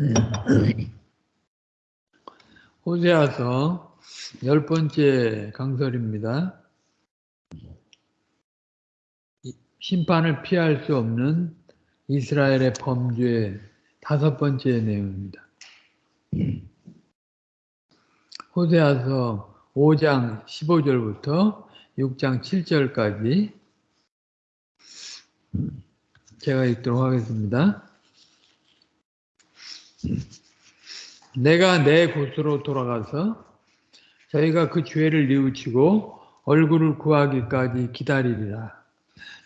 호세아서 열 번째 강설입니다. 심판을 피할 수 없는 이스라엘의 범죄 다섯 번째 내용입니다. 호세아서 5장 15절부터 6장 7절까지 제가 읽도록 하겠습니다. 내가 내 곳으로 돌아가서 저희가 그 죄를 뉘우치고 얼굴을 구하기까지 기다리리라.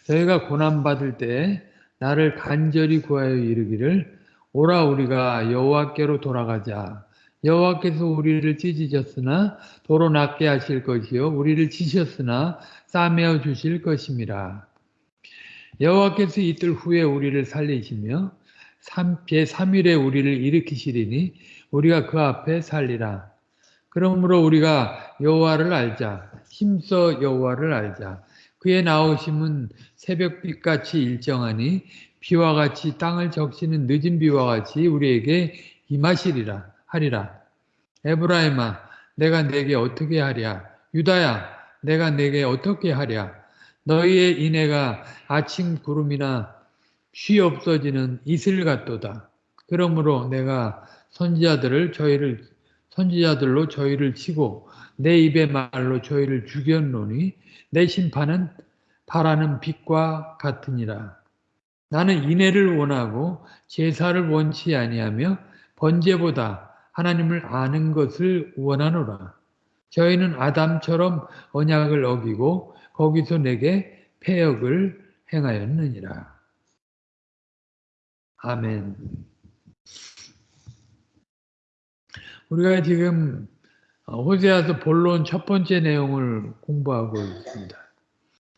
저희가 고난받을 때 나를 간절히 구하여 이르기를 오라 우리가 여호와께로 돌아가자. 여호와께서 우리를 찢으셨으나 도로 낫게 하실 것이요 우리를 치셨으나 싸매어 주실 것임이라. 여호와께서 이틀 후에 우리를 살리시며 제 3일에 우리를 일으키시리니 우리가 그 앞에 살리라. 그러므로 우리가 여호와를 알자. 힘써 여호와를 알자. 그의 나오심은 새벽빛같이 일정하니 비와 같이 땅을 적시는 늦은 비와 같이 우리에게 임하시리라 하리라. 에브라임아 내가 내게 어떻게 하랴 유다야 내가 내게 어떻게 하랴 너희의 인애가 아침 구름이나 쉬 없어지는 이슬 같도다. 그러므로 내가 선지자들을 저희를 선지자들로 저희를 치고 내 입의 말로 저희를 죽였노니 내 심판은 바라는 빛과 같으니라. 나는 인애를 원하고 제사를 원치 아니하며 번제보다 하나님을 아는 것을 원하노라. 저희는 아담처럼 언약을 어기고 거기서 내게 폐역을 행하였느니라. 아멘. 우리가 지금 호세아서 본론 첫 번째 내용을 공부하고 있습니다.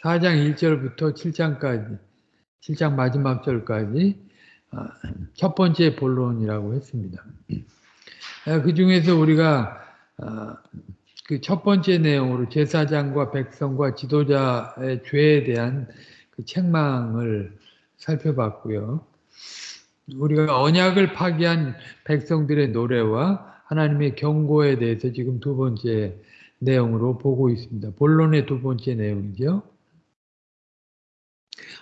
4장 1절부터 7장까지, 7장 마지막 절까지 아, 첫 번째 본론이라고 했습니다. 아, 그 중에서 우리가 아, 그첫 번째 내용으로 제사장과 백성과 지도자의 죄에 대한 그 책망을 살펴봤고요. 우리가 언약을 파기한 백성들의 노래와 하나님의 경고에 대해서 지금 두 번째 내용으로 보고 있습니다. 본론의 두 번째 내용이죠.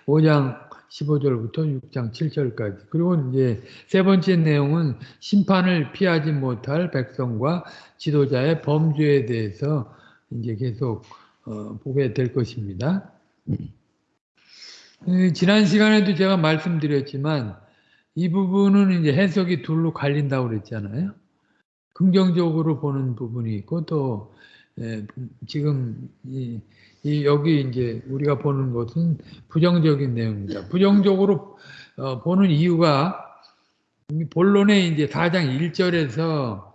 5장 15절부터 6장 7절까지. 그리고 이제 세 번째 내용은 심판을 피하지 못할 백성과 지도자의 범죄에 대해서 이제 계속 어, 보게 될 것입니다. 지난 시간에도 제가 말씀드렸지만 이 부분은 이제 해석이 둘로 갈린다고 그랬잖아요. 긍정적으로 보는 부분이 있고 또 예, 지금 이, 이 여기 이제 우리가 보는 것은 부정적인 내용입니다. 부정적으로 어, 보는 이유가 본론에 이제 4장 1절에서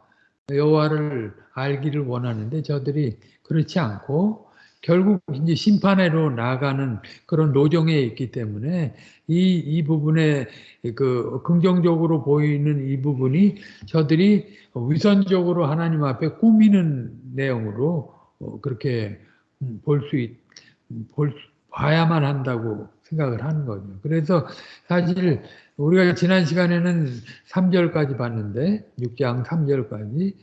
여호와를 알기를 원하는데 저들이 그렇지 않고 결국 이제 심판회로 나가는 그런 노정에 있기 때문에 이, 이 부분에 그 긍정적으로 보이는 이 부분이 저들이 위선적으로 하나님 앞에 꾸미는 내용으로 어, 그렇게 볼 수, 있, 볼, 봐야만 한다고 생각을 하는 거죠. 그래서 사실 우리가 지난 시간에는 3절까지 봤는데 6장 3절까지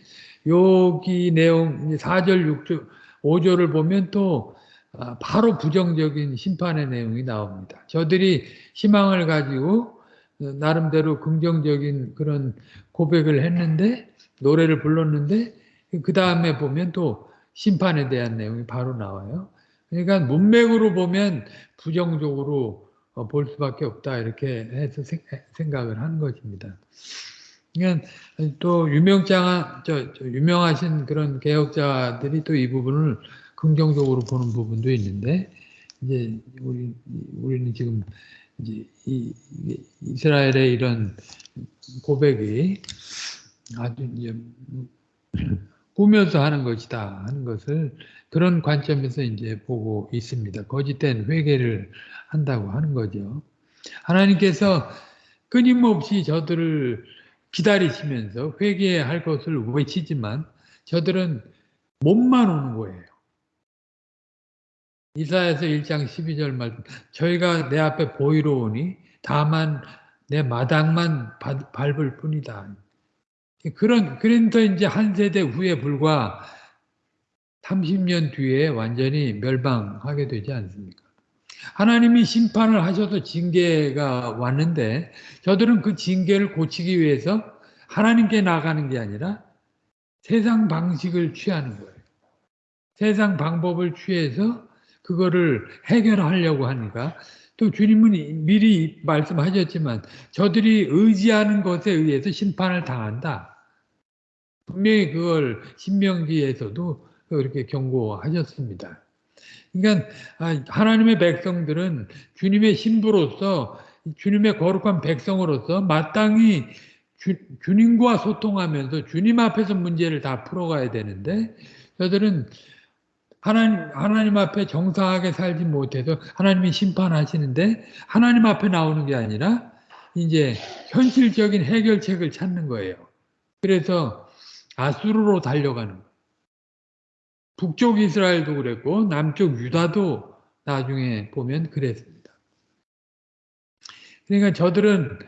여기 내용 4절 6절 5절을 보면 또 아, 바로 부정적인 심판의 내용이 나옵니다. 저들이 희망을 가지고 나름대로 긍정적인 그런 고백을 했는데 노래를 불렀는데 그 다음에 보면 또 심판에 대한 내용이 바로 나와요. 그러니까 문맥으로 보면 부정적으로 어, 볼 수밖에 없다 이렇게 해서 생각을 하는 것입니다. 또 유명장 저, 저 유명하신 그런 개혁자들이 또 이 부분을 긍정적으로 보는 부분도 있는데 이제 우리 우리는 지금 이제 이, 이스라엘의 이런 고백이 아주 이제 꾸며서 하는 것이다 하는 것을 그런 관점에서 이제 보고 있습니다. 거짓된 회개를 한다고 하는 거죠. 하나님께서 끊임없이 저들을 기다리시면서 회개할 것을 외치지만 저들은 몸만 오는 거예요. 이사에서 1장 12절 말 저희가 내 앞에 보이러 오니 다만 내 마당만 밟을 뿐이다. 그런 그런서 이제 한 세대 후에 불과 30년 뒤에 완전히 멸망하게 되지 않습니까? 하나님이 심판을 하셔서 징계가 왔는데 저들은 그 징계를 고치기 위해서 하나님께 나가는 게 아니라 세상 방식을 취하는 거예요. 세상 방법을 취해서 그거를 해결하려고 하니까 또 주님은 미리 말씀하셨지만 저들이 의지하는 것에 의해서 심판을 당한다. 분명히 그걸 신명기에서도 그렇게 경고하셨습니다. 그러니까 아, 하나님의 백성들은 주님의 신부로서 주님의 거룩한 백성으로서 마땅히 주, 주님과 소통하면서 주님 앞에서 문제를 다 풀어가야 되는데 저들은 하나님, 하나님 앞에 정상하게 살지 못해서 하나님이 심판하시는데 하나님 앞에 나오는 게 아니라 이제 현실적인 해결책을 찾는 거예요. 그래서 아수르로 달려가는. 북쪽 이스라엘도 그랬고 남쪽 유다도 나중에 보면 그랬습니다. 그러니까 저들은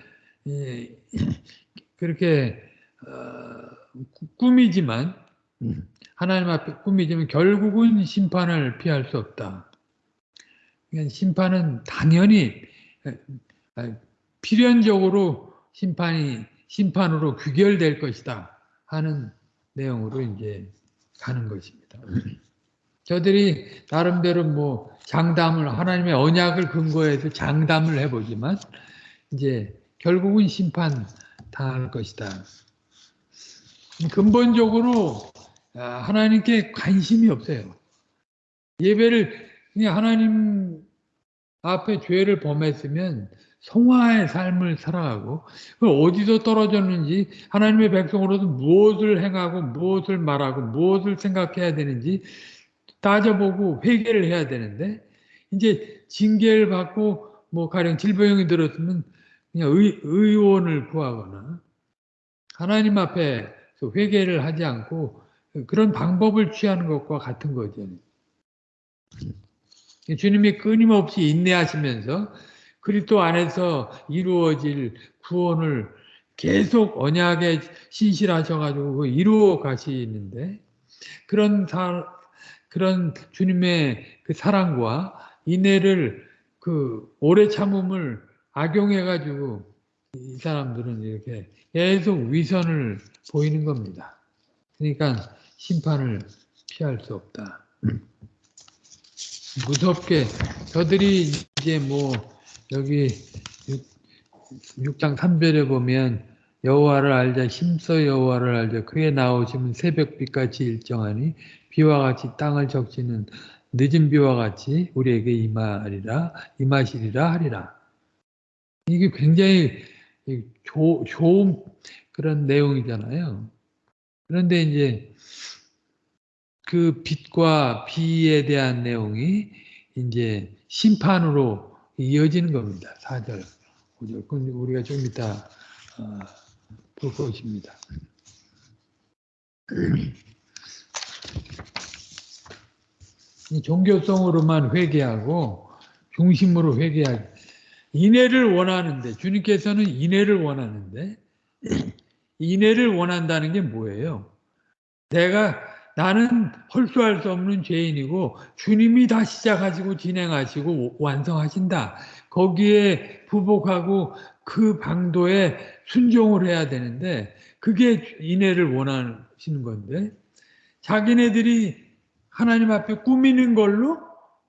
그렇게 어, 꿈이지만 하나님 앞에 꿈이지만 결국은 심판을 피할 수 없다. 그러니까 심판은 당연히 필연적으로 심판이 심판으로 귀결될 것이다 하는 내용으로 이제 가는 것입니다. 저들이 나름대로 뭐 장담을 하나님의 언약을 근거해서 장담을 해보지만 이제 결국은 심판 당할 것이다. 근본적으로 아, 하나님께 관심이 없어요. 예배를 그냥 하나님 앞에 죄를 범했으면 성화의 삶을 살아가고 어디서 떨어졌는지 하나님의 백성으로서 무엇을 행하고 무엇을 말하고 무엇을 생각해야 되는지 따져보고 회개를 해야 되는데 이제 징계를 받고 뭐 가령 질병이 들었으면 그냥 의, 의원을 구하거나 하나님 앞에서 회개를 하지 않고 그런 방법을 취하는 것과 같은 거죠. 주님이 끊임없이 인내하시면서 그리스도 안에서 이루어질 구원을 계속 언약에 신실하셔가지고 이루어 가시는데 그런 사, 그런 주님의 그 사랑과 인내를 그 오래 참음을 악용해가지고 이 사람들은 이렇게 계속 위선을 보이는 겁니다. 그러니까 심판을 피할 수 없다. 무섭게 저들이 이제 뭐 여기 6 장 3절에 보면 여호와를 알자 힘써 여호와를 알자 그에 나오시면 새벽빛같이 일정하니 비와 같이 땅을 적시는 늦은 비와 같이 우리에게 임하리라 임하시리라 하리라 이게 굉장히 조, 좋은 그런 내용이잖아요. 그런데 이제 그 빛과 비에 대한 내용이 이제 심판으로 이어지는 겁니다. 4절, 5절. 우리가 좀 이따 어, 볼 것입니다. 종교성으로만 회개하고 중심으로 회개하기. 인해를 원하는데 주님께서는 인해를 원하는데 인해를 원한다는 게 뭐예요? 내가 나는 헐수할 수 없는 죄인이고 주님이 다 시작하시고 진행하시고 완성하신다. 거기에 부복하고 그 방도에 순종을 해야 되는데 그게 인애를 원하시는 건데 자기네들이 하나님 앞에 꾸미는 걸로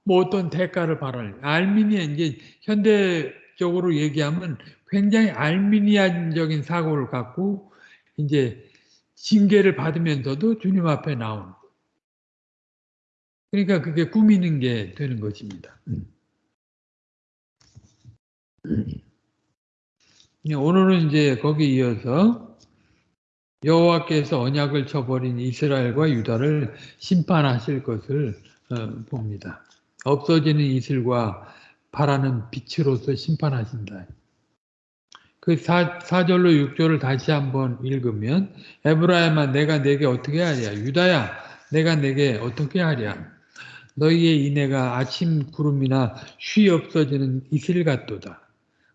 뭐 어떤 대가를 바라는 알미니아 이제 현대적으로 얘기하면 굉장히 알미니안적인 사고를 갖고 이제 징계를 받으면서도 주님 앞에 나오는 그러니까 그게 꾸미는 게 되는 것입니다. 오늘은 이제 거기 이어서 여호와께서 언약을 쳐버린 이스라엘과 유다를 심판하실 것을 어, 봅니다. 없어지는 이슬과 바라는 빛으로서 심판하신다. 그 4, 4절로 6절을 다시 한번 읽으면 에브라임아 내가 내게 어떻게 하랴 유다야 내가 내게 어떻게 하랴 너희의 인애가 아침 구름이나 쉬 없어지는 이슬 같도다.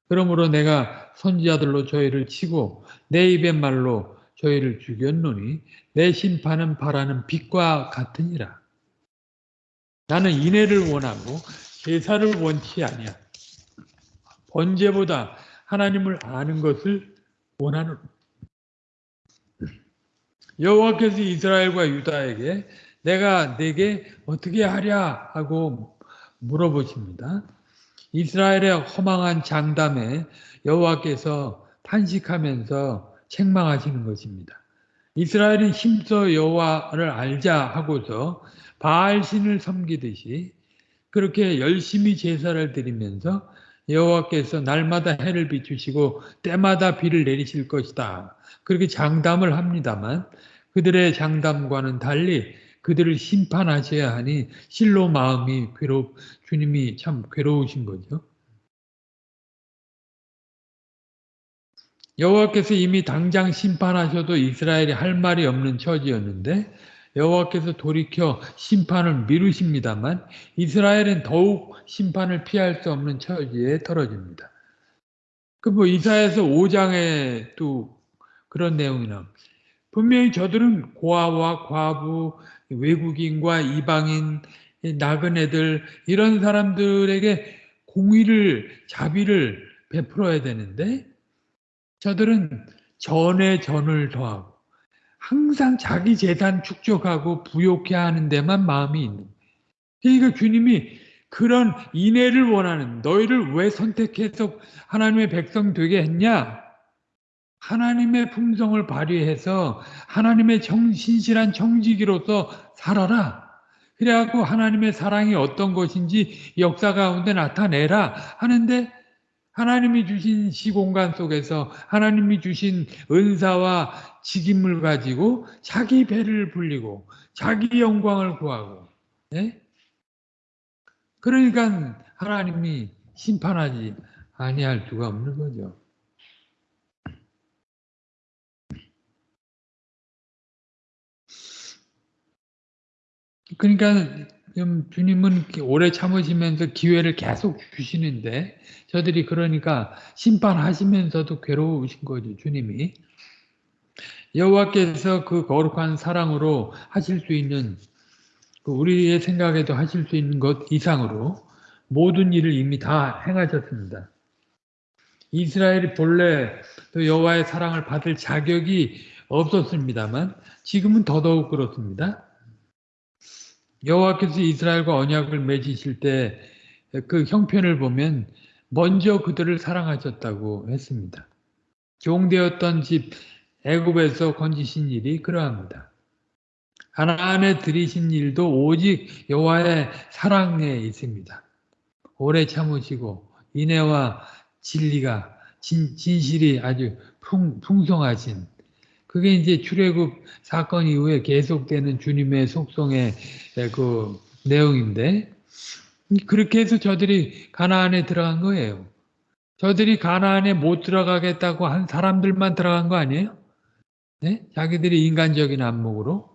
그러므로 내가 선지자들로 저희를 치고 내 입의 말로 저희를 죽였노니 내 심판은 바라는 빛과 같으니라. 나는 인애를 원하고 제사를 원치 아니야. 번제보다 하나님을 아는 것을 원하는 여호와께서 이스라엘과 유다에게 내가 내게 어떻게 하랴 하고 물어보십니다. 이스라엘의 허망한 장담에 여호와께서 탄식하면서 책망하시는 것입니다. 이스라엘이 힘써 여호와를 알자 하고서 바알 신을 섬기듯이 그렇게 열심히 제사를 드리면서 여호와께서 날마다 해를 비추시고 때마다 비를 내리실 것이다. 그렇게 장담을 합니다만 그들의 장담과는 달리 그들을 심판하셔야 하니 실로 마음이 괴롭 주님이 참 괴로우신 거죠. 여호와께서 이미 당장 심판하셔도 이스라엘이 할 말이 없는 처지였는데 여호와께서 돌이켜 심판을 미루십니다만 이스라엘은 더욱 심판을 피할 수 없는 처지에 떨어집니다. 그 뭐 이사에서 5장에 또 그런 내용이 나옵니다. 분명히 저들은 고아와 과부, 외국인과 이방인, 나그네들 이런 사람들에게 공의를 자비를 베풀어야 되는데 저들은 전에 전을 더하고 항상 자기 재산 축적하고 부욕해 하는 데만 마음이 있는 그러니까 주님이 그런 인애를 원하는 너희를 왜 선택해서 하나님의 백성 되게 했냐? 하나님의 품성을 발휘해서 하나님의 정, 신실한 정직이로서 살아라. 그래갖고 하나님의 사랑이 어떤 것인지 역사 가운데 나타내라 하는데 하나님이 주신 시공간 속에서 하나님이 주신 은사와 직임을 가지고 자기 배를 불리고 자기 영광을 구하고 예? 그러니까 하나님이 심판하지 아니할 수가 없는 거죠. 그러니까 주님은 오래 참으시면서 기회를 계속 주시는데 저들이 그러니까 심판하시면서도 괴로우신 거죠 주님이 여호와께서 그 거룩한 사랑으로 하실 수 있는 그 우리의 생각에도 하실 수 있는 것 이상으로 모든 일을 이미 다 행하셨습니다. 이스라엘이 본래 또 여호와의 사랑을 받을 자격이 없었습니다만 지금은 더더욱 그렇습니다. 여호와께서 이스라엘과 언약을 맺으실 때 그 형편을 보면 먼저 그들을 사랑하셨다고 했습니다. 종되었던 집 애굽에서 건지신 일이 그러합니다. 하나님의 들이신 일도 오직 여호와의 사랑에 있습니다. 오래 참으시고 인애와 진리가 진, 진실이 아주 풍, 풍성하신 그게 이제 출애굽 사건 이후에 계속되는 주님의 속성의 그 내용인데 그렇게 해서 저들이 가나안에 들어간 거예요. 저들이 가나안에 못 들어가겠다고 한 사람들만 들어간 거 아니에요? 네? 자기들이 인간적인 안목으로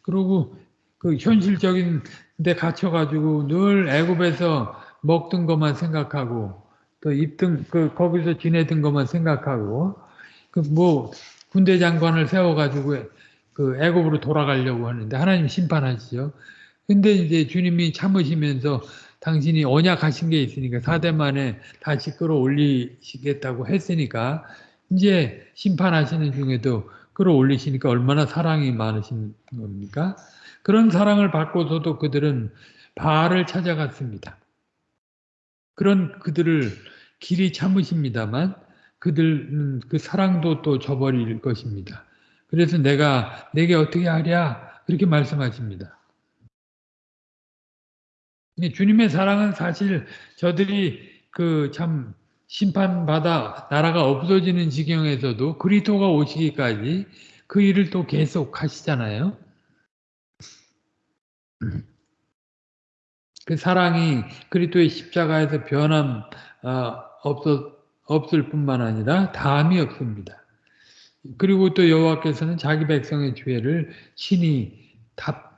그리고 그 현실적인 데 갇혀가지고 늘 애굽에서 먹던 것만 생각하고 또 입던 그 거기서 지내던 것만 생각하고 그뭐 군대 장관을 세워가지고 그 애굽으로 돌아가려고 하는데 하나님 심판하시죠. 근데 이제 주님이 참으시면서 당신이 언약하신 게 있으니까 사대 만에 다시 끌어올리시겠다고 했으니까 이제 심판하시는 중에도 끌어올리시니까 얼마나 사랑이 많으신 겁니까? 그런 사랑을 받고서도 그들은 바알을 찾아갔습니다. 그런 그들을 길이 참으십니다만 그들은 그 사랑도 또 저버릴 것입니다. 그래서 내가 내게 어떻게 하랴 그렇게 말씀하십니다. 주님의 사랑은 사실 저들이 그 참 심판받아 나라가 없어지는 지경에서도 그리스도가 오시기까지 그 일을 또 계속 하시잖아요. 그 사랑이 그리스도의 십자가에서 변함 어, 없었, 없을 뿐만 아니라 다함이 없습니다. 그리고 또 여호와께서는 자기 백성의 죄를 친히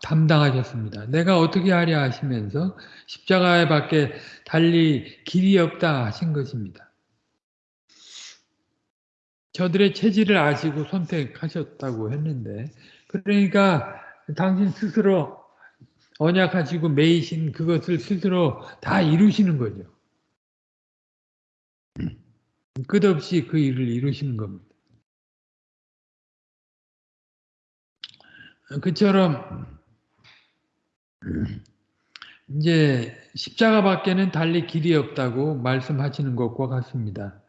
담당하셨습니다. 내가 어떻게 하랴 하시면서 십자가에 밖에 달리 길이 없다 하신 것입니다. 저들의 체질을 아시고 선택하셨다고 했는데 그러니까 당신 스스로 언약하시고 매이신 그것을 스스로 다 이루시는 거죠. 끝없이 그 일을 이루시는 겁니다. 그처럼 이제 십자가 밖에는 달리 길이 없다고 말씀하시는 것과 같습니다.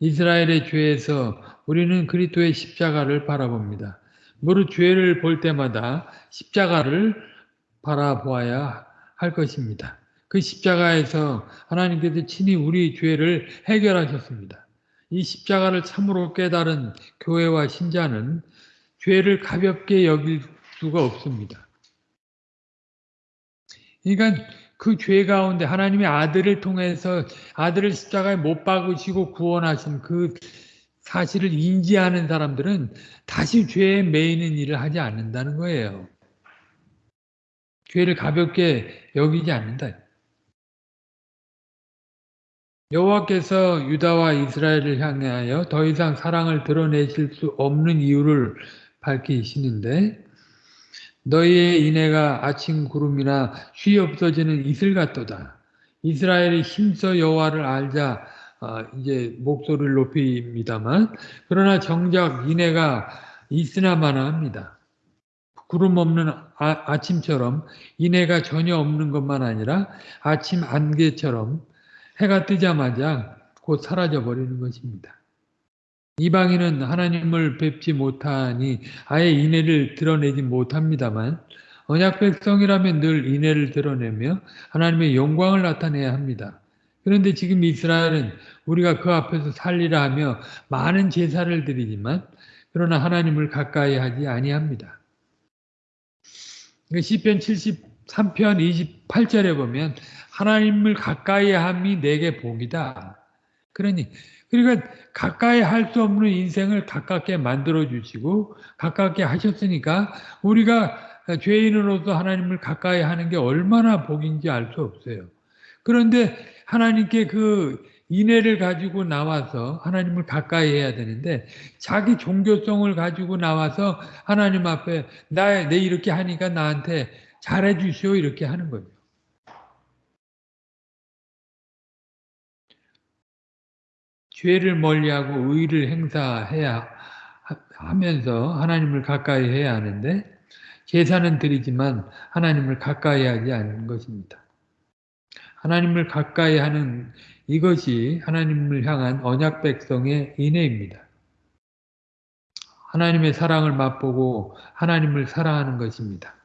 이스라엘의 죄에서 우리는 그리스도의 십자가를 바라봅니다. 무릇 죄를 볼 때마다 십자가를 바라보아야 할 것입니다. 그 십자가에서 하나님께서 친히 우리 죄를 해결하셨습니다. 이 십자가를 참으로 깨달은 교회와 신자는 죄를 가볍게 여길 수가 없습니다. 그러니까 그 죄 가운데 하나님의 아들을 통해서 아들을 십자가에 못 박으시고 구원하신 그 사실을 인지하는 사람들은 다시 죄에 매이는 일을 하지 않는다는 거예요. 죄를 가볍게 여기지 않는다. 여호와께서 유다와 이스라엘을 향하여 더 이상 사랑을 드러내실 수 없는 이유를 밝히시는데 너희의 인애가 아침 구름이나 쉬 없어지는 이슬 같도다. 이스라엘이 힘써 여호와를 알자 어, 이제 목소리를 높입니다만 그러나 정작 인애가 있으나마나 합니다. 구름 없는 아, 침처럼 인애가 전혀 없는 것만 아니라 아침 안개처럼 해가 뜨자마자 곧 사라져 버리는 것입니다. 이방인은 하나님을 뵙지 못하니 아예 인애를 드러내지 못합니다만 언약 백성이라면 늘 인애를 드러내며 하나님의 영광을 나타내야 합니다. 그런데 지금 이스라엘은 우리가 그 앞에서 살리라 하며 많은 제사를 드리지만 그러나 하나님을 가까이 하지 아니합니다. 그 시편 73편 28절에 보면 하나님을 가까이 함이 내게 복이다. 그러니 그러니까 가까이 할 수 없는 인생을 가깝게 만들어 주시고 가깝게 하셨으니까 우리가 죄인으로서 하나님을 가까이 하는 게 얼마나 복인지 알 수 없어요. 그런데 하나님께 그 인애를 가지고 나와서 하나님을 가까이 해야 되는데 자기 종교성을 가지고 나와서 하나님 앞에 나 내 이렇게 하니까 나한테 잘해 주시오 이렇게 하는 거죠. 죄를 멀리하고 의를 행사해야 하면서 하나님을 가까이 해야 하는데 제사는 드리지만 하나님을 가까이 하지 않는 것입니다. 하나님을 가까이 하는 이것이 하나님을 향한 언약 백성의 인애입니다. 하나님의 사랑을 맛보고 하나님을 사랑하는 것입니다.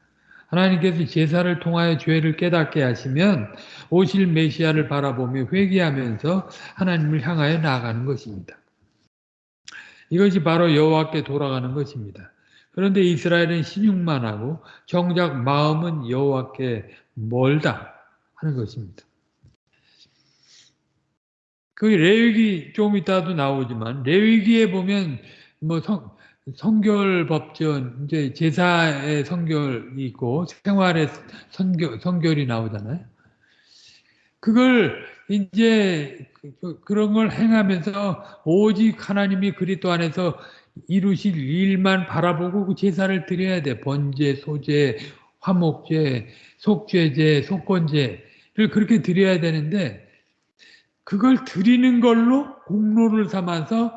하나님께서 제사를 통하여 죄를 깨닫게 하시면 오실 메시아를 바라보며 회개하면서 하나님을 향하여 나아가는 것입니다. 이것이 바로 여호와께 돌아가는 것입니다. 그런데 이스라엘은 신용만 하고 정작 마음은 여호와께 멀다 하는 것입니다. 그 레위기 좀 이따도 나오지만 레위기에 보면 뭐 성, 성결 법전 이제 제사의 성결이 있고 생활의 성결 성결이 나오잖아요. 그걸 이제 그, 그런 걸 행하면서 오직 하나님이 그리스도 안에서 이루실 일만 바라보고 그 제사를 드려야 돼. 번제, 소제, 화목제, 속죄제, 속건제를 그렇게 드려야 되는데 그걸 드리는 걸로 공로를 삼아서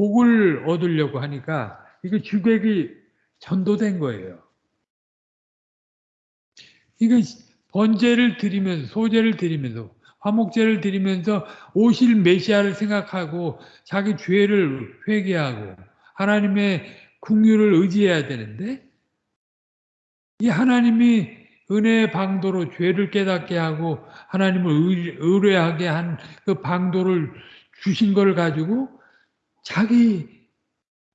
복을 얻으려고 하니까 이거 주객이 전도된 거예요. 이거 번제를 드리면서 소제를 드리면서 화목제를 드리면서 오실 메시아를 생각하고 자기 죄를 회개하고 하나님의 국유를 의지해야 되는데 이 하나님이 은혜의 방도로 죄를 깨닫게 하고 하나님을 의뢰하게 한 그 방도를 주신 걸 가지고 자기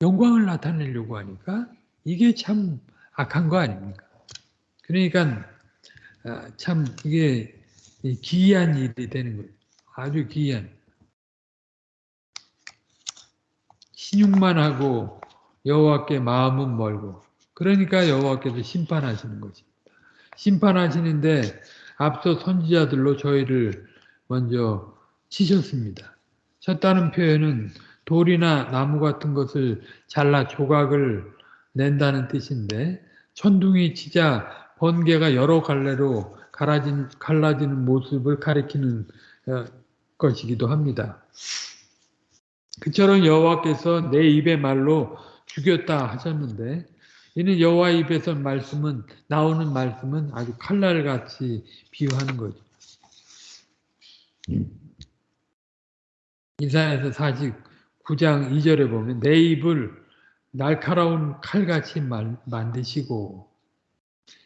영광을 나타내려고 하니까 이게 참 악한 거 아닙니까? 그러니까 아, 참 이게 기이한 일이 되는 거예요. 아주 기이한. 신용만 하고 여호와께 마음은 멀고 그러니까 여호와께서 심판하시는 거지. 심판하시는데 앞서 선지자들로 저희를 먼저 치셨습니다. 쳤다는 표현은 돌이나 나무 같은 것을 잘라 조각을 낸다는 뜻인데 천둥이 치자 번개가 여러 갈래로 갈라진, 갈라지는 모습을 가리키는 어, 것이기도 합니다. 그처럼 여호와께서 내 입의 말로 죽였다 하셨는데 이는 여호와 입에서 말씀은 나오는 말씀은 아주 칼날같이 비유하는 거죠. 이사야서 49장 2절에 보면 내 입을 날카로운 칼같이 만드시고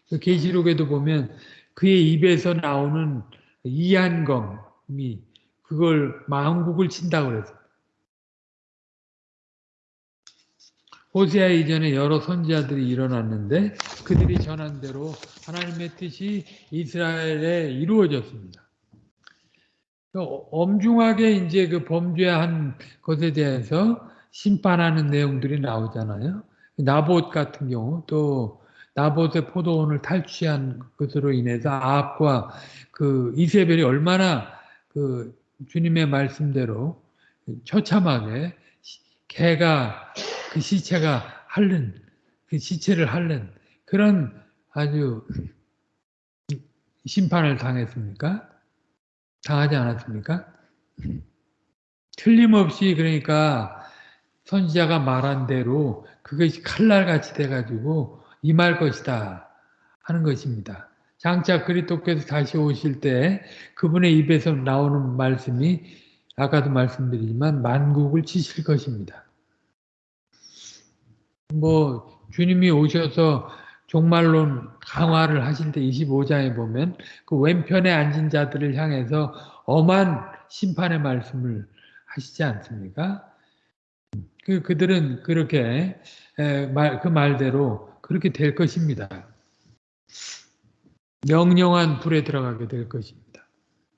그 계시록에도 보면 그의 입에서 나오는 이한검이 그걸 마음국을 친다고 그랬어요. 호세아 이전에 여러 선지자들이 일어났는데 그들이 전한 대로 하나님의 뜻이 이스라엘에 이루어졌습니다. 그 엄중하게 이제 그 범죄한 것에 대해서 심판하는 내용들이 나오잖아요. 나봇 같은 경우 또 나봇의 포도원을 탈취한 것으로 인해서 아합과 그 이세벨이 얼마나 그 주님의 말씀대로 처참하게 개가 그 시체가 핥는 그 시체를 핥는 그런 아주 심판을 당했습니까? 당하지 않았습니까? 틀림없이 그러니까 선지자가 말한 대로 그것이 칼날같이 돼가지고 임할 것이다 하는 것입니다. 장차 그리토께서 다시 오실 때 그분의 입에서 나오는 말씀이 아까도 말씀드리지만 만국을 치실 것입니다. 뭐 주님이 오셔서 종말론 강화를 때 25장에 보면 그 왼편에 앉은 자들을 향해서 엄한 심판의 말씀을 하시지 않습니까? 그 그들은 그렇게 말, 그 말대로 그렇게 될 것입니다. 명령한 불에 들어가게 될 것입니다.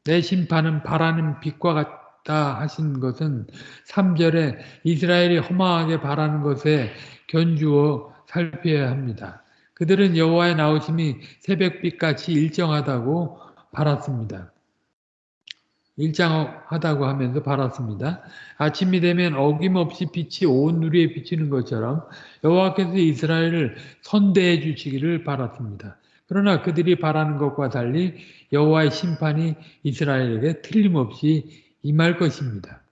내 심판은 바라는 빛과 같다 하신 것은 3절에 이스라엘이 허망하게 바라는 것에 견주어 살펴야 합니다. 그들은 여호와의 나오심이 새벽빛같이 일정하다고 바랐습니다. 일정하다고 하면서 바랐습니다. 아침이 되면 어김없이 빛이 온 누리에 비치는 것처럼 여호와께서 이스라엘을 선대해 주시기를 바랐습니다. 그러나 그들이 바라는 것과 달리 여호와의 심판이 이스라엘에게 틀림없이 임할 것입니다.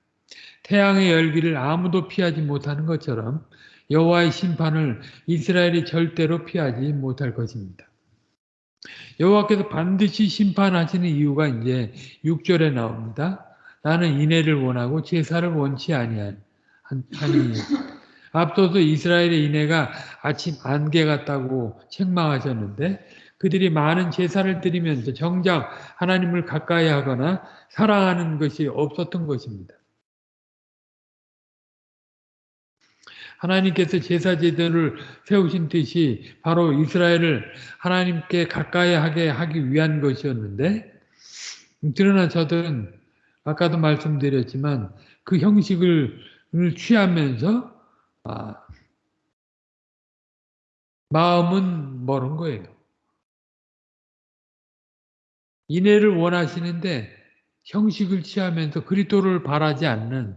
태양의 열기를 아무도 피하지 못하는 것처럼 여호와의 심판을 이스라엘이 절대로 피하지 못할 것입니다. 여호와께서 반드시 심판하시는 이유가 이제 6절에 나옵니다. 나는 인애를 원하고 제사를 원치 아니하니 앞서서 이스라엘의 인애가 아침 안개 같다고 책망하셨는데 그들이 많은 제사를 드리면서 정작 하나님을 가까이 하거나 사랑하는 것이 없었던 것입니다. 하나님께서 제사 제도를 세우신 뜻이 바로 이스라엘을 하나님께 가까이 하게 하기 위한 것이었는데 그러나 저들은 아까도 말씀드렸지만 그 형식을 취하면서 아, 마음은 멀은 거예요. 인애를 원하시는데 형식을 취하면서 그리스도를 바라지 않는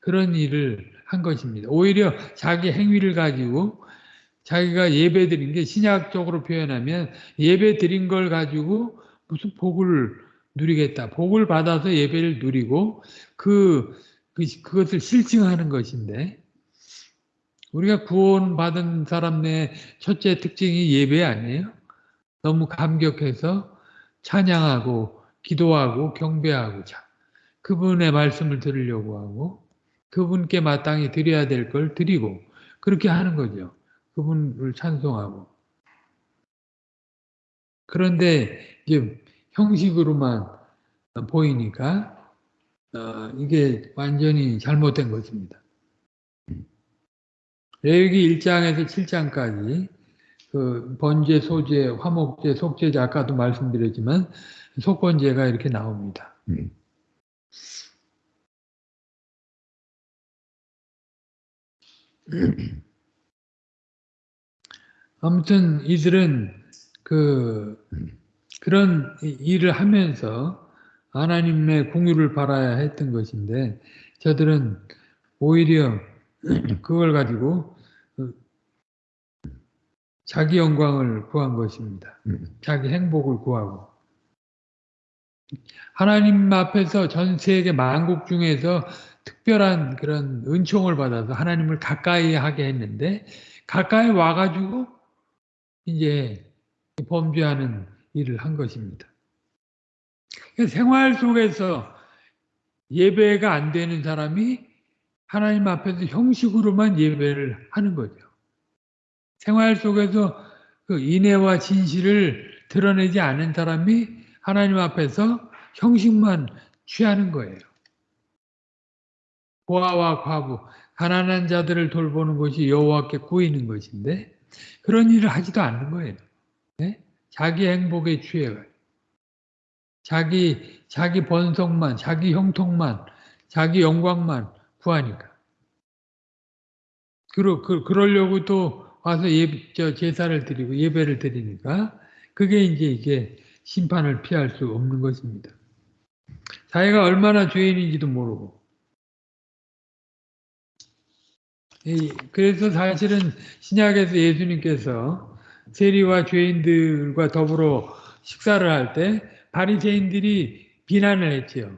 그런 일을 한 것입니다. 오히려 자기 행위를 가지고 자기가 예배 드린 게 신약적으로 표현하면 예배 드린 걸 가지고 무슨 복을 누리겠다. 복을 받아서 예배를 누리고 그, 그 그것을 실증하는 것인데 우리가 구원받은 사람 내 첫째 특징이 예배 아니에요? 너무 감격해서 찬양하고 기도하고 경배하고 자 그분의 말씀을 들으려고 하고 그분께 마땅히 드려야 될 걸 드리고 그렇게 하는 거죠. 그분을 찬송하고. 그런데 이제 형식으로만 보이니까 어, 이게 완전히 잘못된 것입니다. 레위기 1장에서 7장까지 그 번제, 소제, 화목제, 속제제 아까도 말씀드렸지만 속번제가 이렇게 나옵니다. 음. 아무튼 이들은 그 그런 일을 하면서 하나님의 공유를 바라야 했던 것인데 저들은 오히려 그걸 가지고 자기 영광을 구한 것입니다. 자기 행복을 구하고 하나님 앞에서 전 세계 만국 중에서 특별한 그런 은총을 받아서 하나님을 가까이 하게 했는데 가까이 와가지고 이제 범죄하는 일을 한 것입니다. 생활 속에서 예배가 안 되는 사람이 하나님 앞에서 형식으로만 예배를 하는 거죠. 생활 속에서 그 인애와 진실을 드러내지 않은 사람이 하나님 앞에서 형식만 취하는 거예요. 고아와 과부, 가난한 자들을 돌보는 것이 여호와께 구이는 것인데 그런 일을 하지도 않는 거예요. 네? 자기 행복에 취해가요. 자기 자기 번성만, 자기 형통만, 자기 영광만 구하니까. 그러, 그, 그러려고 또 와서 예, 저 제사를 드리고 예배를 드리니까 그게 이제 이게 심판을 피할 수 없는 것입니다. 자기가 얼마나 죄인인지도 모르고. 그래서 사실은 신약에서 예수님께서 세리와 죄인들과 더불어 식사를 할 때 바리새인들이 비난을 했지요.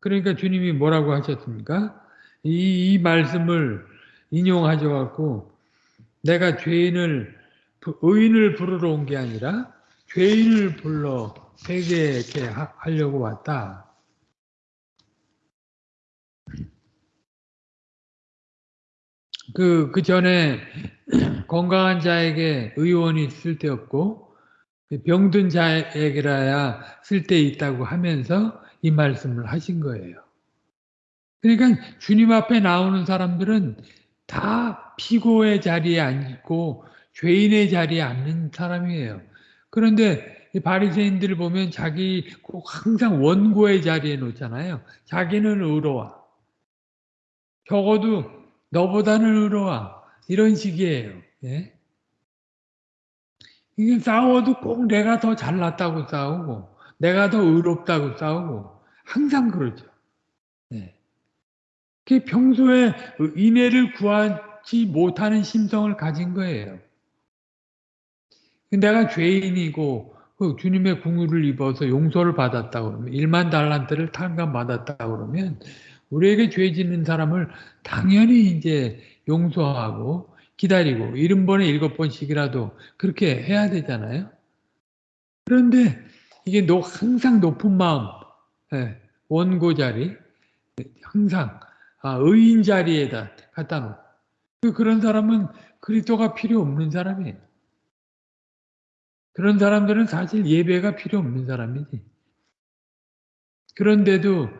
그러니까 주님이 뭐라고 하셨습니까? 이, 이 말씀을 인용하셔 갖고 내가 죄인을 의인을 부르러 온 게 아니라 죄인을 불러 회개케 하려고 왔다. 그, 그 전에 건강한 자에게 의원이 쓸데없고 병든 자에게라야 쓸데 있다고 하면서 이 말씀을 하신 거예요. 그러니까 주님 앞에 나오는 사람들은 다 피고의 자리에 앉고 죄인의 자리에 앉는 사람이에요. 그런데 바리새인들을 보면 자기 꼭 항상 원고의 자리에 놓잖아요. 자기는 의로워. 적어도 너보다는 의로워. 이런 식이에요. 예? 이게 싸워도 꼭 내가 더 잘났다고 싸우고 내가 더 의롭다고 싸우고 항상 그러죠. 네. 그 평소에 인애를 구하지 못하는 심성을 가진 거예요. 내가 죄인이고 그 주님의 궁유를 입어서 용서를 받았다 그러면 1만 달란트를 탕감받았다 그러면 우리에게 죄 짓는 사람을 당연히 이제 용서하고 기다리고 70번에 7번씩이라도 그렇게 해야 되잖아요. 그런데 이게 항상 높은 마음, 예, 원고 자리, 항상 아, 의인 자리에다 갖다 놓고 그 그런 사람은 그리스도가 필요 없는 사람이에요. 그런 사람들은 사실 예배가 필요 없는 사람이지. 그런데도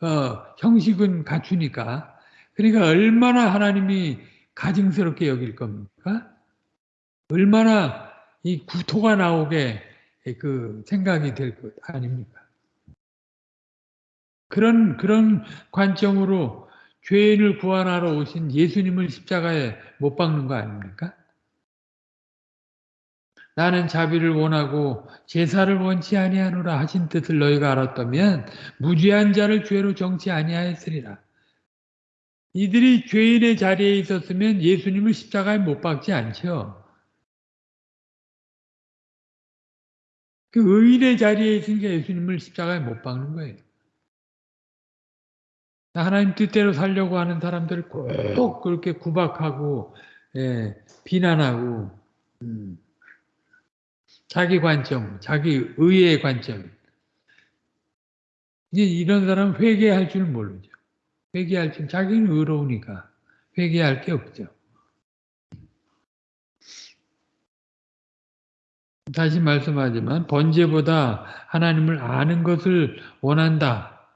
어, 형식은 갖추니까 그러니까 얼마나 하나님이 가증스럽게 여길 겁니까? 얼마나 이 구토가 나오게 그 생각이 될 것 아닙니까? 그런 그런 관점으로 죄인을 구원하러 오신 예수님을 십자가에 못 박는 거 아닙니까? 나는 자비를 원하고 제사를 원치 아니하노라 하신 뜻을 너희가 알았다면 무죄한 자를 죄로 정치 아니하였으리라. 이들이 죄인의 자리에 있었으면 예수님을 십자가에 못 박지 않죠. 그 의인의 자리에 있으니까 예수님을 십자가에 못 박는 거예요. 하나님 뜻대로 살려고 하는 사람들을 꼭 그렇게 구박하고 예, 비난하고 음. 자기 관점, 자기 의의 관점. 이제 이런 사람은 회개할 줄 모르죠. 회개할 줄, 자기는 의로우니까 회개할 게 없죠. 다시 말씀하지만 번제보다 하나님을 아는 것을 원한다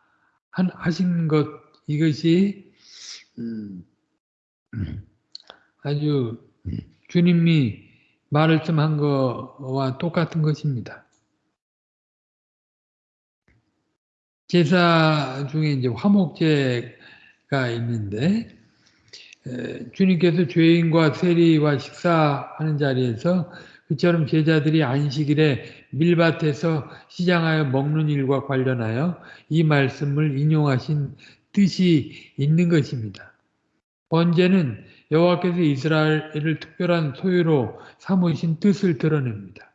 하신 것 이것이 음, 아주 주님이 말씀한 거와 똑같은 것입니다. 제사 중에 이제 화목제가 있는데 주님께서 죄인과 세리와 식사하는 자리에서 그처럼 제자들이 안식일에 밀밭에서 시장하여 먹는 일과 관련하여 이 말씀을 인용하신 뜻이 있는 것입니다. 번제는 여호와께서 이스라엘을 특별한 소유로 삼으신 뜻을 드러냅니다.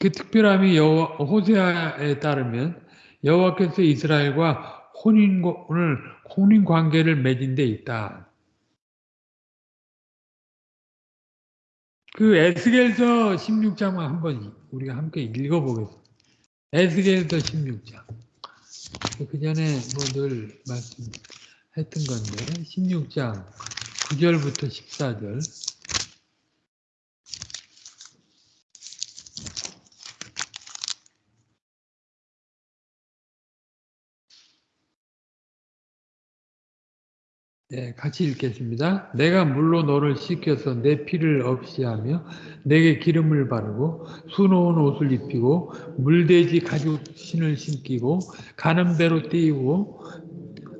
그 특별함이 여호와, 호세아에 따르면 여호와께서 이스라엘과 혼인을 혼인 관계를 맺은 데 있다. 그 에스겔서 16장 한번 우리가 함께 읽어보겠습니다. 에스겔서 16장. 그 전에 뭐 늘 말씀 했던 건데 16장 9절부터 14절 네, 같이 읽겠습니다. 내가 물로 너를 씻겨서 내 피를 없이 하며 내게 기름을 바르고 수놓은 옷을 입히고 물돼지 가죽 신을 신기고 가는 대로 띄우고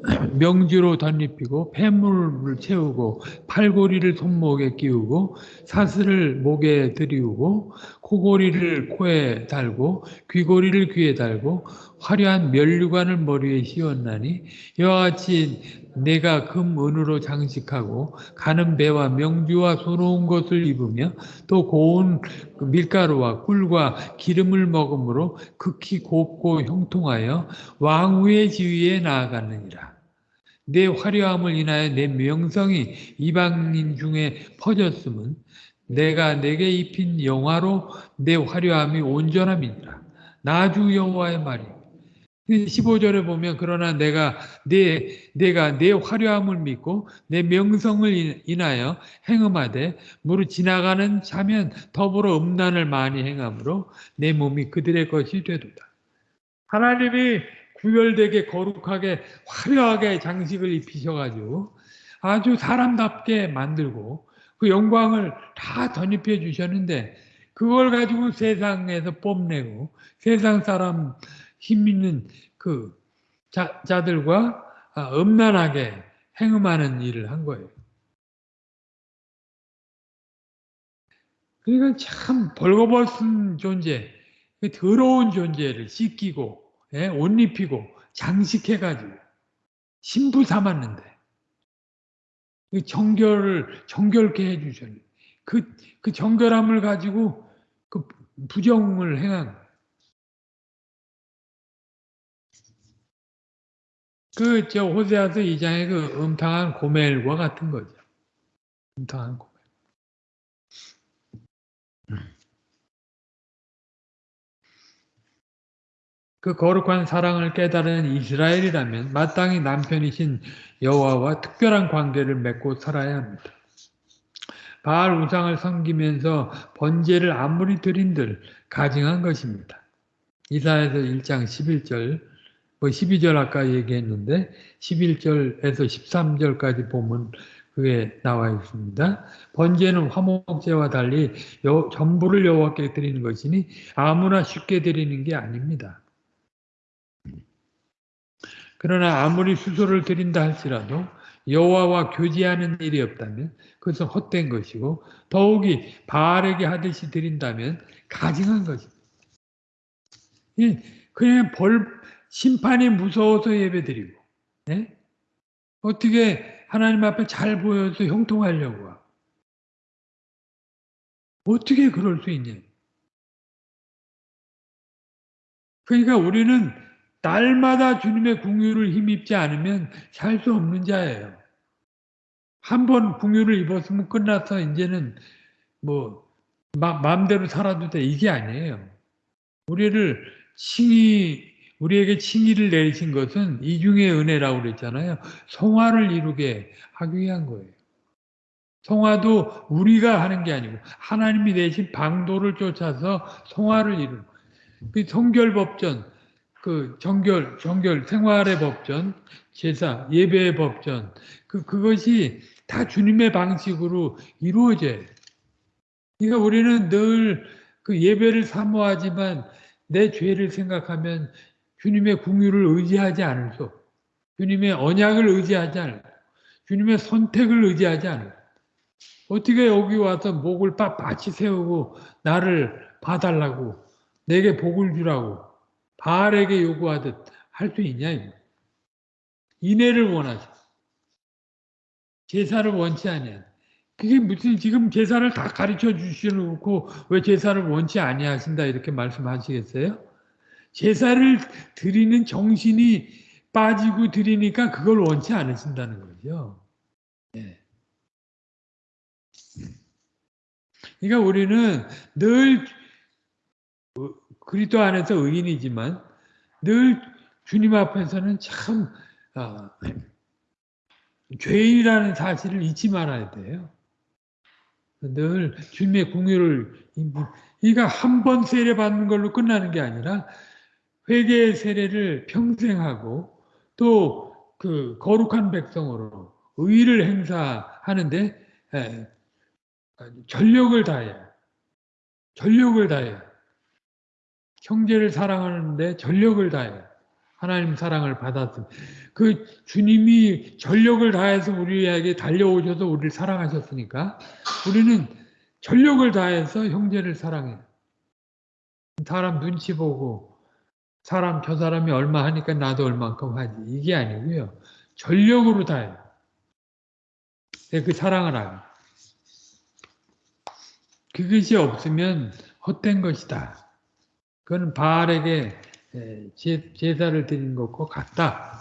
명주로 덧입히고 폐물을 채우고 팔고리를 손목에 끼우고 사슬을 목에 들이우고 코고리를 코에 달고 귀고리를 귀에 달고 화려한 면류관을 머리에 씌웠나니 이와 같이 내가 금 은으로 장식하고 가는 배와 명주와 소로운 것을 입으며 또 고운 밀가루와 꿀과 기름을 먹음으로 극히 곱고 형통하여 왕후의 지위에 나아가느니라. 내 화려함을 인하여 내 명성이 이방인 중에 퍼졌음은 내가 내게 입힌 영화로 내 화려함이 온전함이니라. 나주 여호와의 말이 15절에 보면 그러나 내가 내 내가 내 화려함을 믿고 내 명성을 인하여 행음하되 무릇 지나가는 자면 더불어 음란을 많이 행함으로 내 몸이 그들의 것이 되도다. 하나님이 구별되게 거룩하게 화려하게 장식을 입히셔가지고 아주 사람답게 만들고 그 영광을 다 덧입혀 주셨는데 그걸 가지고 세상에서 뽐내고 세상 사람 힘 있는 그 자, 자들과 아, 음란하게 행음하는 일을 한 거예요. 그러니까 참 벌거벗은 존재, 그 더러운 존재를 씻기고 예, 옷 입히고 장식해가지고 신부 삼았는데 그 정결을 정결케 해주셨는데 그, 그 정결함을 가지고 그 부정을 행한 그, 저, 호세아서 2장의 그 음탕한 고멜과 같은 거죠. 음탕한 고멜. 그 거룩한 사랑을 깨달은 이스라엘이라면 마땅히 남편이신 여호와와 특별한 관계를 맺고 살아야 합니다. 바알 우상을 섬기면서 번제를 아무리 드린들 가증한 것입니다. 이사에서 1장 11절 뭐 12절 아까 얘기했는데 11절에서 13절까지 보면 그게 나와 있습니다. 번제는 화목제와 달리 여, 전부를 여호와께 드리는 것이니 아무나 쉽게 드리는 게 아닙니다. 그러나 아무리 수소를 드린다 할지라도 여호와와 교제하는 일이 없다면 그것은 헛된 것이고 더욱이 바알에게 하듯이 드린다면 가증한 것입니다. 그냥 벌 심판이 무서워서 예배드리고 네? 어떻게 하나님 앞에 잘 보여서 형통하려고 하고 어떻게 그럴 수 있냐 그러니까 우리는 날마다 주님의 궁유를 힘입지 않으면 살 수 없는 자예요. 한 번 궁유를 입었으면 끝나서 이제는 뭐 마, 마음대로 살아도 돼 이게 아니에요. 우리를 칭의 우리에게 칭의를 내리신 것은 이중의 은혜라고 그랬잖아요. 성화를 이루게 하기 위한 거예요. 성화도 우리가 하는 게 아니고 하나님이 내신 방도를 쫓아서 성화를 이루는 그 성결법전, 그 정결, 정결 생활의 법전, 제사, 예배의 법전, 그, 그것이 다 주님의 방식으로 이루어져요. 그러니까 우리는 늘 그 예배를 사모하지만 내 죄를 생각하면 주님의 궁유를 의지하지 않을 수 주님의 언약을 의지하지 않을 주님의 선택을 의지하지 않을 어떻게 여기 와서 목을 빳빳이 세우고 나를 봐달라고 내게 복을 주라고 바알에게 요구하듯 할 수 있냐 이거. 인애를 원하죠. 제사를 원치 아니야. 그게 무슨 지금 제사를 다 가르쳐 주시놓고 왜 제사를 원치 아니하신다 이렇게 말씀하시겠어요? 제사를 드리는 정신이 빠지고 드리니까 그걸 원치 않으신다는 거죠. 네. 그러니까 우리는 늘 그리스도 안에서 의인이지만 늘 주님 앞에서는 참 어, 죄인이라는 사실을 잊지 말아야 돼요. 늘 주님의 궁유를 그러니까 한 번 세례 받는 걸로 끝나는 게 아니라 회개의 세례를 평생 하고 또 그 거룩한 백성으로 의를 행사하는데 예, 전력을 다해 전력을 다해 형제를 사랑하는데 전력을 다해 하나님 사랑을 받았습니다. 그 주님이 전력을 다해서 우리에게 달려오셔서 우리를 사랑하셨으니까 우리는 전력을 다해서 형제를 사랑해요. 사람 눈치 보고 사람 저 사람이 얼마 하니까 나도 얼만큼 하지 이게 아니고요. 전력으로 다해요. 그 사랑을 하요. 그것이 없으면 헛된 것이다. 그건 바알에게 제사를 드린 것과 같다.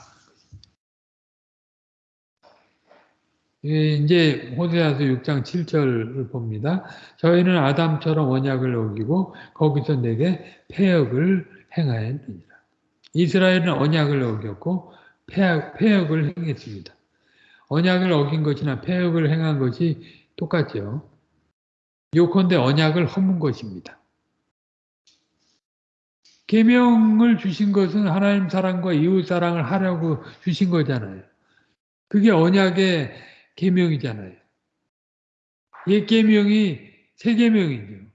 이제 호세아서 6장 7절을 봅니다. 저희는 아담처럼 언약을 어기고 거기서 내게 폐역을 행하였느니라. 이스라엘은 언약을 어겼고 폐역, 을 행했습니다. 언약을 어긴 것이나 폐역을 행한 것이 똑같죠. 요컨대 언약을 허문 것입니다. 계명을 주신 것은 하나님 사랑과 이웃 사랑을 하려고 주신 거잖아요. 그게 언약의 계명이잖아요. 옛 계명이 새 계명이죠.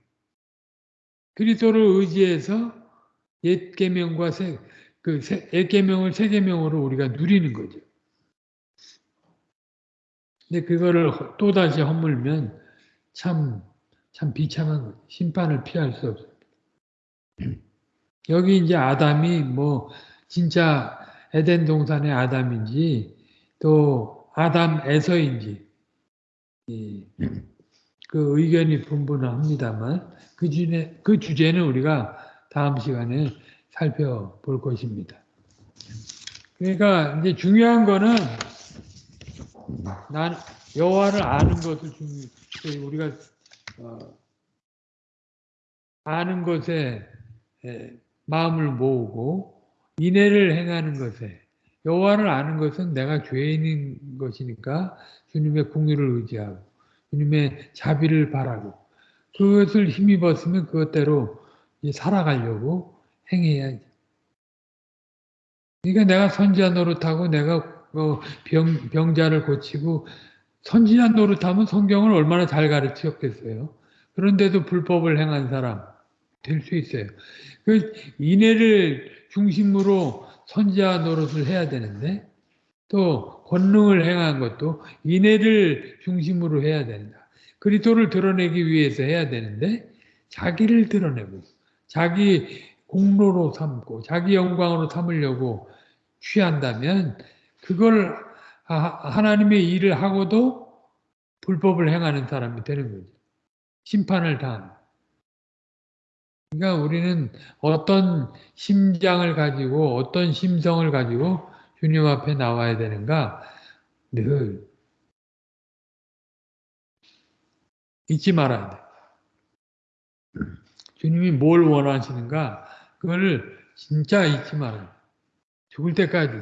그리스도를 의지해서 옛 계명과 새 그옛 계명을 새 계명으로 우리가 누리는 거죠. 근데 그거를 또 다시 허물면 참참 비참한. 심판을 피할 수 없어요. 여기 이제 아담이 뭐 진짜 에덴 동산의 아담인지 또 아담에서인지 그 의견이 분분합니다만 그 주제 그 주제는 우리가 다음 시간에 살펴볼 것입니다. 그러니까 이제 중요한 거는 난 여호와를 아는 것을 중요 우리가 어, 아는 것에 마음을 모으고 인애를 행하는 것에 여호와를 아는 것은 내가 죄인인 것이니까 주님의 궁유를 의지하고 주님의 자비를 바라고 그것을 힘입었으면 그것대로 살아가려고 행해야지. 그러니까 내가 선지자 노릇하고 내가 뭐 병, 병자를 고치고 선지자 노릇하면 성경을 얼마나 잘 가르치었겠어요. 그런데도 불법을 행한 사람 될 수 있어요. 그 인애를 중심으로 선지자 노릇을 해야 되는데 또 권능을 행한 것도 인애를 중심으로 해야 된다. 그리스도를 드러내기 위해서 해야 되는데 자기를 드러내고 자기 공로로 삼고 자기 영광으로 삼으려고 취한다면 그걸 하나님의 일을 하고도 불법을 행하는 사람이 되는 거죠. 심판을 당하는 그러니까 우리는 어떤 심장을 가지고 어떤 심성을 가지고 주님 앞에 나와야 되는가 늘 잊지 말아야 돼. 주님이 뭘 원하시는가 그걸 진짜 잊지 말아야 돼. 죽을 때까지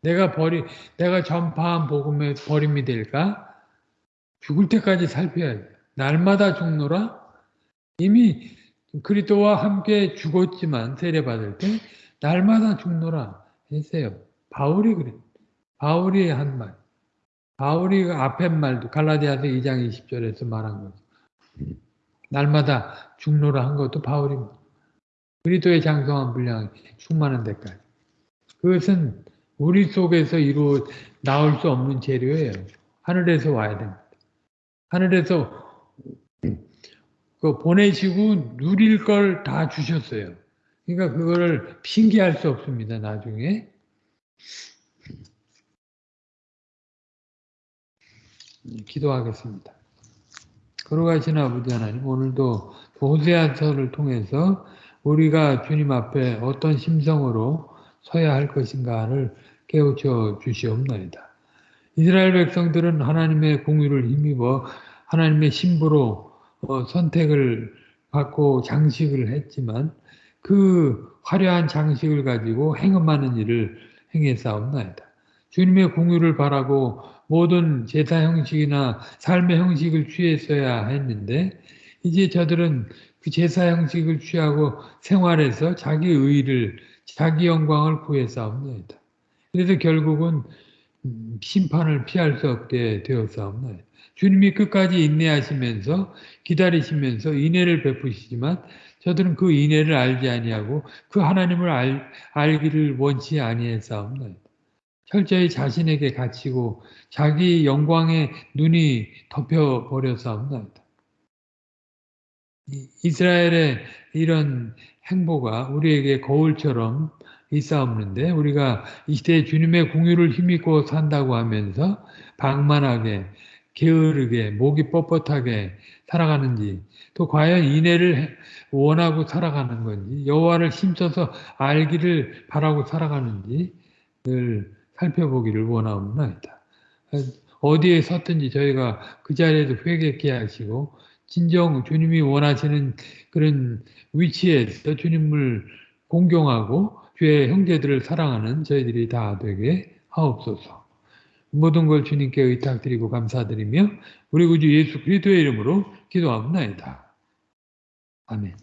내가 버리 내가 전파한 복음의 버림이 될까? 죽을 때까지 살펴야 돼. 날마다 죽노라 이미 그리스도와 함께 죽었지만 세례받을 때 날마다 죽노라 했어요. 바울이 그래. 바울이 한 말. 바울이 그 앞에 말도 갈라디아서 2장 20절에서 말한 거죠. 날마다 죽노라 한 것도 바울이 그리스도의 장성한 분량 충만한 데까지. 그것은 우리 속에서 이루 나올 수 없는 재료예요. 하늘에서 와야 됩니다. 하늘에서 그 보내시고 누릴 걸 다 주셨어요. 그러니까 그거를 핑계할 수 없습니다. 나중에. 음, 기도하겠습니다. 걸어가신 아버지 하나님, 오늘도 그 보세한서를 통해서 우리가 주님 앞에 어떤 심성으로 서야 할 것인가를 깨우쳐 주시옵나이다. 이스라엘 백성들은 하나님의 공유를 힘입어 하나님의 신부로 어, 선택을 받고 장식을 했지만 그 화려한 장식을 가지고 행음하는 일을 행했사옵나이다. 주님의 공유를 바라고 모든 제사 형식이나 삶의 형식을 취했어야 했는데 이제 저들은 그 제사 형식을 취하고 생활해서 자기 의를 자기 영광을 구해싸옵나이다. 그래서 결국은 심판을 피할 수 없게 되었사옵나이다. 주님이 끝까지 인내하시면서 기다리시면서 인애를 베푸시지만 저들은 그 인애를 알지 아니하고 그 하나님을 알, 알기를 원치 아니했사옵나이다. 철저히 자신에게 갇히고 자기 영광에 눈이 덮여버렸사옵나이다. 이스라엘의 이런 행보가 우리에게 거울처럼 있사옵는데 우리가 이 시대에 주님의 공유를 힘입고 산다고 하면서 방만하게 게으르게 목이 뻣뻣하게 살아가는지 또 과연 인애를 원하고 살아가는 건지 여호와를 힘써서 알기를 바라고 살아가는지 늘 살펴보기를 원하옵나이다. 어디에 섰든지 저희가 그 자리에서 회개케 하시고 진정 주님이 원하시는 그런 위치에서 주님을 공경하고 주의 형제들을 사랑하는 저희들이 다 되게 하옵소서. 모든 걸 주님께 의탁드리고 감사드리며 우리 구주 예수 그리스도의 이름으로 기도합니다. 아멘.